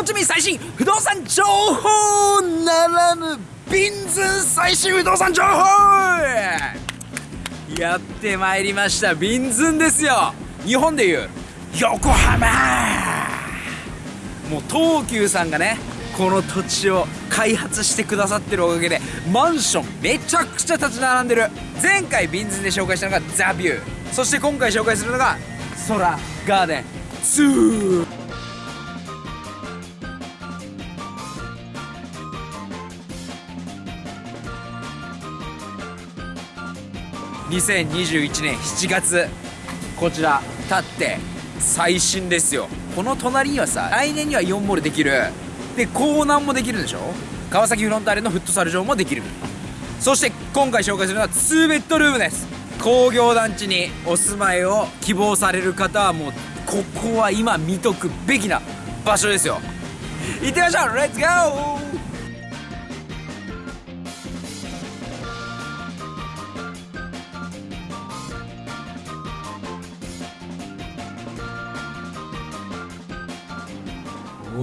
本町民最新不動産情報ならぬビンズン最新不動産情報やってまいりましたビンズンですよ日本でいう横浜。もう東急さんがねこの土地を開発してくださってるおかげでマンションめちゃくちゃ立ち並んでる。前回ビンズンで紹介したのがザ・ビュー。そして今回紹介するのが空ガーデン。2 2021年7月こちら立って最新ですよ。この隣にはさ来年には4モールできる。で港南もできるでしょ？川崎フロンターレのフットサル場もできる。そして今回紹介するのは2ベッドルームです。工業団地にお住まいを希望される方はもうここは今見とくべきな場所ですよ。行ってみましょう！レッツゴー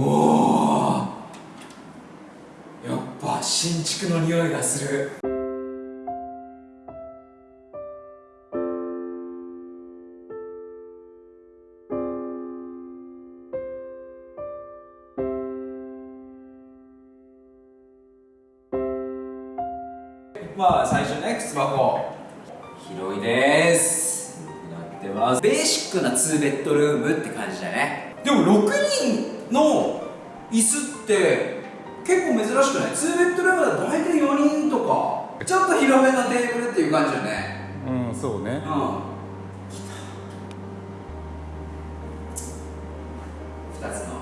おおやっぱ新築の匂いがする。まあ最初ね靴箱。広いです。なってます。ベーシックな2ベッドルームって感じだね。でも6人の椅子って結構珍しくない？2ベッドルームだと大体4人とか。ちょっと広めのテーブルっていう感じよね。うんそうね。うん。2つの。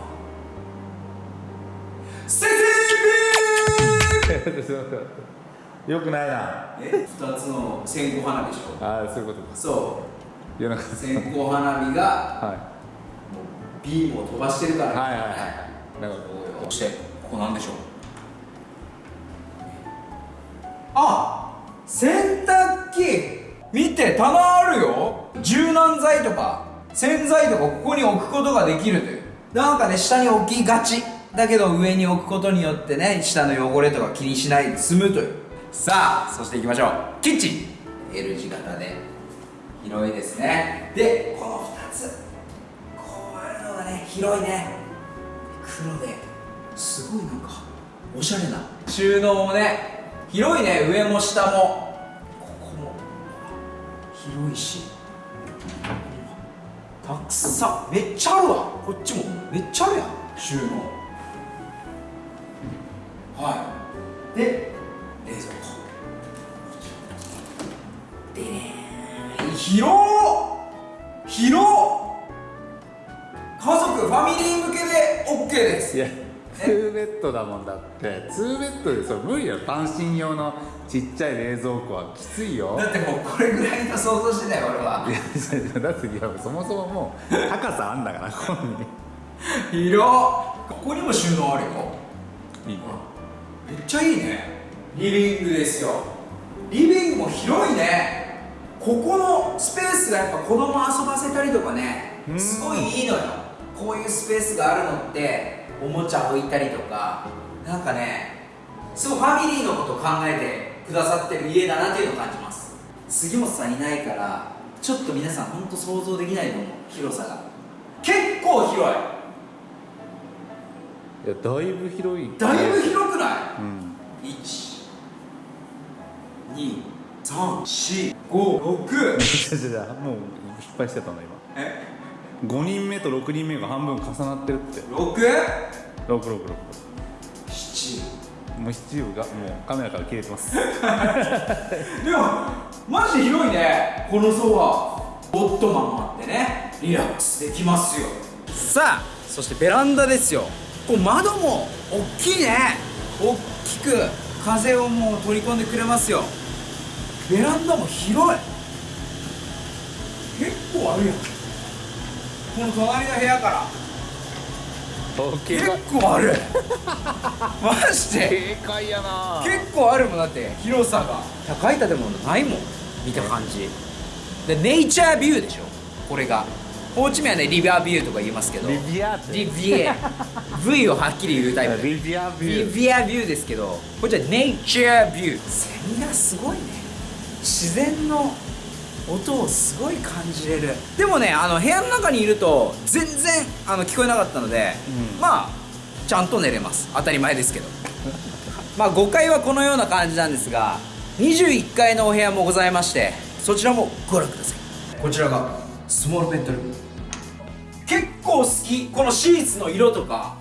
先生！よくないな。え？2つの線香花火でしょ。ああそういうことか。そう。夜中。線香花火がはビームを飛ばしてるから、いはいはいはい。そしてここなんでしょう。あ洗濯機。見て棚あるよ。柔軟剤とか洗剤とかここに置くことができるという。なんかね下に置きがち。だけど上に置くことによってね下の汚れとか気にしないで済むという。さあそしていきましょう。キッチン。L 字型で。広いですね。でこの2つね広いね。黒で。すごいなんかおしゃれな。収納もね広いね。上も下も。ここも。広いし。たくさん。めっちゃあるわ。こっちも。めっちゃあるやん。収納。はい。で冷蔵庫。でね広っ！広っ！ファミリー向けで OK です。いや2ベッドだもんだって。2ベッドでそれ無理よ。単身用のちっちゃい冷蔵庫はきついよ。だってもうこれぐらいの想像してたよ俺は。いやだっていやそもそももう高さあんだからここに。広っ。ここにも収納あるよ。いいね。めっちゃいいね。リビングですよ。リビングも広いね。ここのスペースがやっぱ子供遊ばせたりとかねうん。すごいいいのよこういうスペースがあるのっておもちゃ置いたりとかなんかねすごいファミリーのことを考えてくださってる家だなっていうのを感じます。杉本さんいないからちょっと皆さん本当想像できないと思う。広さが。結構広い。いやだいぶ広い。だいぶ広くない？うん。12345じゃじゃもう失敗してたの今。え？5人目と6人目が半分重なってるって。六？666七。もう七部がもうカメラから消えてます。でもマジで広いね。このソファー。オットマンもあってね。リラックスできますよ。さあそしてベランダですよ。こう窓も大きいね。大きく風をもう取り込んでくれますよ。ベランダも広い。結構あるやん。この隣の部屋から。結構ある。マジで。警戒やな。結構あるもんだって。広さが。高い建物ないもん。見た感じ。でネイチャービューでしょ。これが。ホーチミンはねリビアビューとか言いますけど。リビアリビエ V をはっきり言うタイプ。リビアビリュー。ビアビューですけど。こっちはネイチャービューセミがすごいね。自然の音をすごい感じれる。でもねあの部屋の中にいると全然あの聞こえなかったので、うん。まあちゃんと寝れます。当たり前ですけど。まあ5階はこのような感じなんですが21階のお部屋もございましてそちらもご覧ください。こちらがスモールベッドルーム。結構好き。このシーツの色とか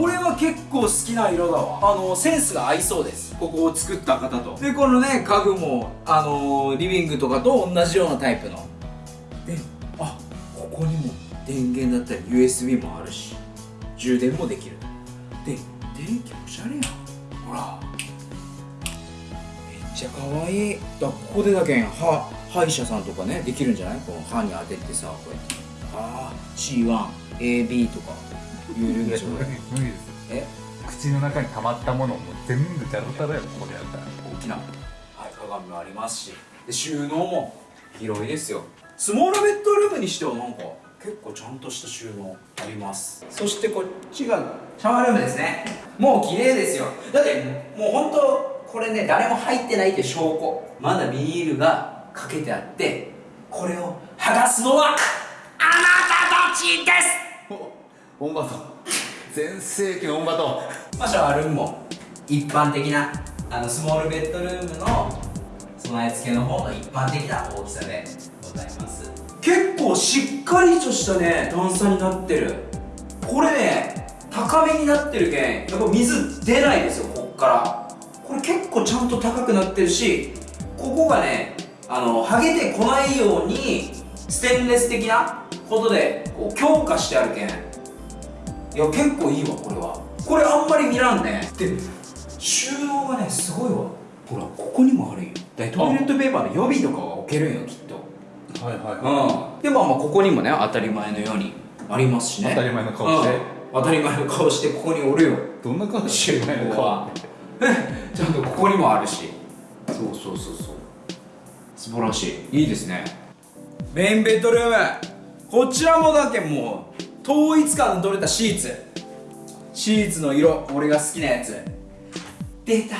俺は結構好きな色だわ。あのセンスが合いそうです。ここを作った方と。でこのね家具もあのリビングとかと同じようなタイプの。であここにも電源だったり USB もあるし充電もできる。で電気おしゃれやん。ほら。めっちゃ可愛い。だここでだけん歯歯医者さんとかねできるんじゃない？この歯に当ててさこうやってああ C1AB とか有料でしょこれ無理です。え口の中に溜まったものをもう全部ジャラタラよここでやったら大きな、はい、鏡もありますし。で収納も広いですよ。スモールベッドルームにしてはなんか結構ちゃんとした収納あります。そしてこっちがシャワールームですね。もう綺麗ですよ。だってもう本当これね誰も入ってないって証拠。まだビニールがかけてあってこれを剥がすのはあなたたちですオンバト全盛期のオンバトまあ、シャワールームも一般的なあのスモールベッドルームの備え付けの方の一般的な大きさでございます。結構しっかりとしたね段差になってる。これね高めになってるけんやっぱ水出ないですよこっから。これ結構ちゃんと高くなってるしここがねあの剥げてこないようにステンレス的なことでこう強化してあるけん。いや結構いいわこれは。これあんまり見らんね。で収納がねすごいわ。ほらここにもあるよ。だいトイレットペーパーの予備とかは置けるんよきっと。はいはうん。でまあまあここにもね当たり前のようにありますしね。当たり前の顔して。うん。当たり前の顔してここにおるよ。どんな顔収してる納は。ちゃんとここにもあるし。そうそうそうそう。素晴らしい。いいですね。メインベッドルームこちらもだけもう統一感の取れたシーツ。シーツの色俺が好きなやつ。出た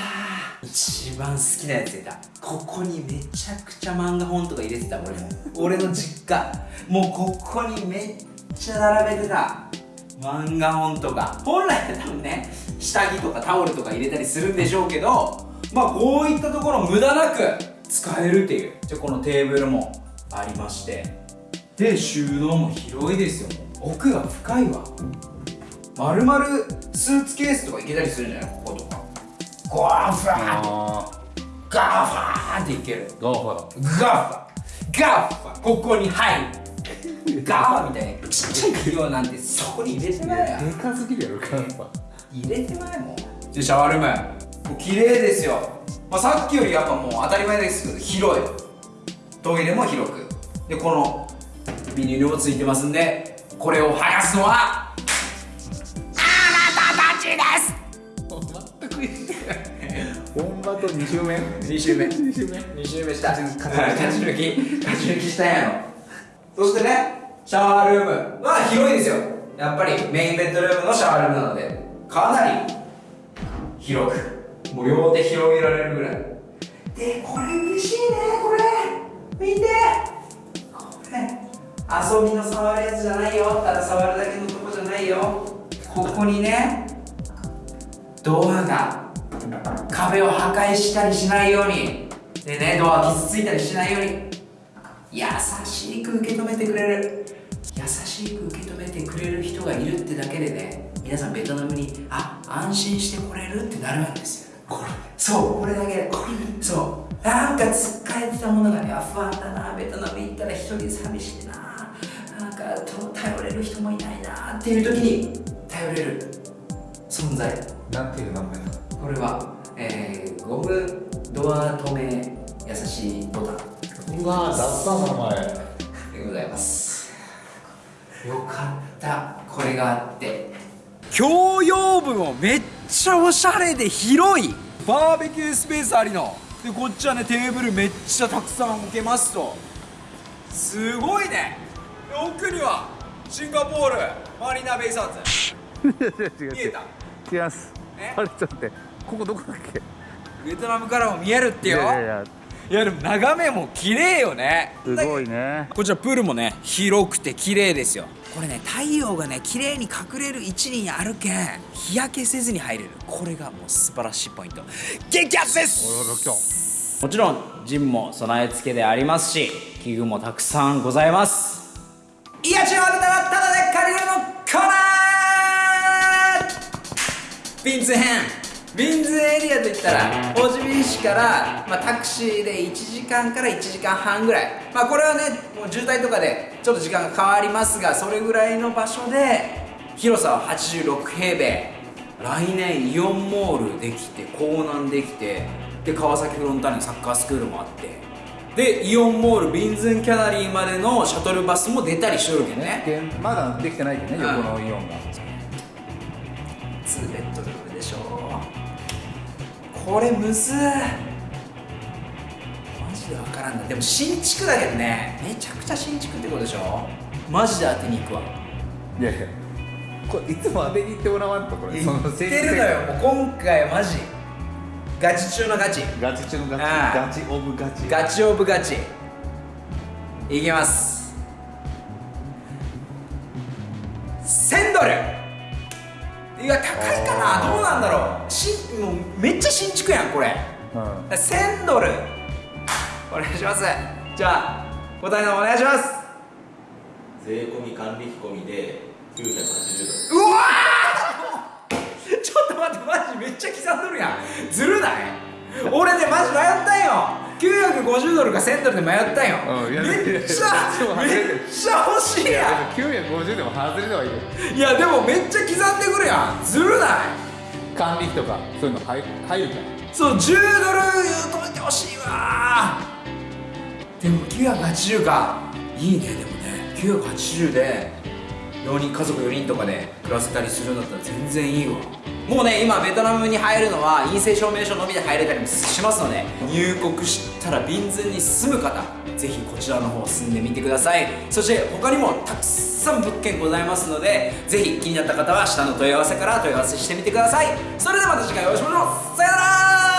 一番好きなやつ出た。ここにめちゃくちゃ漫画本とか入れてた俺も。俺の実家。もうここにめっちゃ並べてた。漫画本とか。本来は多分ね下着とかタオルとか入れたりするんでしょうけどまあこういったところ無駄なく使えるっていう。じゃこのテーブルもありまして。で収納も広いですよ。奥が深いわ。まるまるスーツケースとかいけたりするんじゃない？こことか。 GAFA。あ GAFA っていける。ーガーファだガーファガーファここに入る。 GAFA みたいな。ちっちゃい企業なんてそこに入れてまえやでかすぎるやろ GAFA 入れてまえもん。でシャワールーム。綺麗ですよ、まあ、さっきよりやっぱもう当たり前ですけど広い。トイレも広く。でこのビニールもついてますんでこれを剥がすのはあなたたちです。全く一緒やオンバト2周目？2周目。2周目。2周目した。勝ち抜き。勝ち抜きしたんやろそしてねシャワールーム。は広いですよ。やっぱりメインベッドルームのシャワールームなのでかなり広くもう両手広げられるぐらい。でこれ嬉しいねこれ。見て遊びの触るやつじゃないよ。ただ触るだけのとこじゃないよ。ここにねドアが壁を破壊したりしないように。でねドア傷ついたりしないように。優しく受け止めてくれる。優しく受け止めてくれる人がいるってだけでね皆さんベトナムにあ安心して来れるってなるんですよ。これ。そうこれだけ。これ。そう。なんか使えてたものがねあ不安だなベトナム行ったら一人寂しいなかと頼れる人もいないなっていう時に頼れる存在。なんていう名前なのこれは、えー、ゴムドア止め優しいボタン。うわ雑な名前。でございます。よかった。これがあって。共用部もめっちゃおしゃれで広い。バーベキュースペースありの。でこっちはねテーブルめっちゃたくさん置けますと。すごいね奥にはシンガポールマリーナベイサーズ。見えた？違います。え？あれちょっと待って。ここどこだっけ？ベトナムからも見えるってよ。いやいやいや。でも眺めも綺麗よね。すごいね。こちらプールもね広くて綺麗ですよ。これね太陽がね綺麗に隠れる位置にあるけん日焼けせずに入れる。これがもう素晴らしいポイント。激アツです！もちろんジムも備え付けでありますし器具もたくさんございますいや違うたらただで借りるのコーナービンズ編。ビンズエリアといったらホジビ市から、まあ、タクシーで1時間から1時間半ぐらい。まあこれはねもう渋滞とかでちょっと時間が変わりますがそれぐらいの場所で広さは86平米。来年イオンモールできて港南できてで川崎フロンターレのサッカースクールもあってでイオンモールビンズンキャナリーまでのシャトルバスも出たりしとるけどね。でまだできてないけどねうん横のイオンが2ベッドルームでしょこれむずマジでわからんな。でも新築だけどね。めちゃくちゃ新築ってことでしょ。マジで当てに行くわ。いやいや。これいつも当てに行ってもらわんとこれ。言ってるのよ。もう今回マジガチ中のガチ。ガチ中のガチ。ガチオブガチ。ガチオブガチ。いきます。1000ドル。いや高いかな。どうなんだろう。しもうめっちゃ新築やんこれ。うん。1000ドル。お願いします。じゃあ答えの方お願いします。税込み管理費込みで980うわーちょっと待ってマジめっちゃ刻んどるやん。ずるない？俺ねマジ迷ったんよ。950ドルか1000ドルで迷ったんよ、うんめっちゃめっちゃ欲しいやでも950でも外れではいいよんいやでもめっちゃ刻んでくるやん。ずるない？管理費とかそういうの入入るからそう10ドル言うといてほしいわ。でも980か。いいねでもね。980で4人家族4人とかで暮らせたりするんだったら全然いいわ。もうね今ベトナムに入るのは陰性証明書のみで入れたりもしますので入国したらビンズに住む方ぜひこちらの方住んでみてください。そして他にもたくさん物件ございますのでぜひ気になった方は下の問い合わせから問い合わせしてみてください。それではまた次回お会いしましょう。さよなら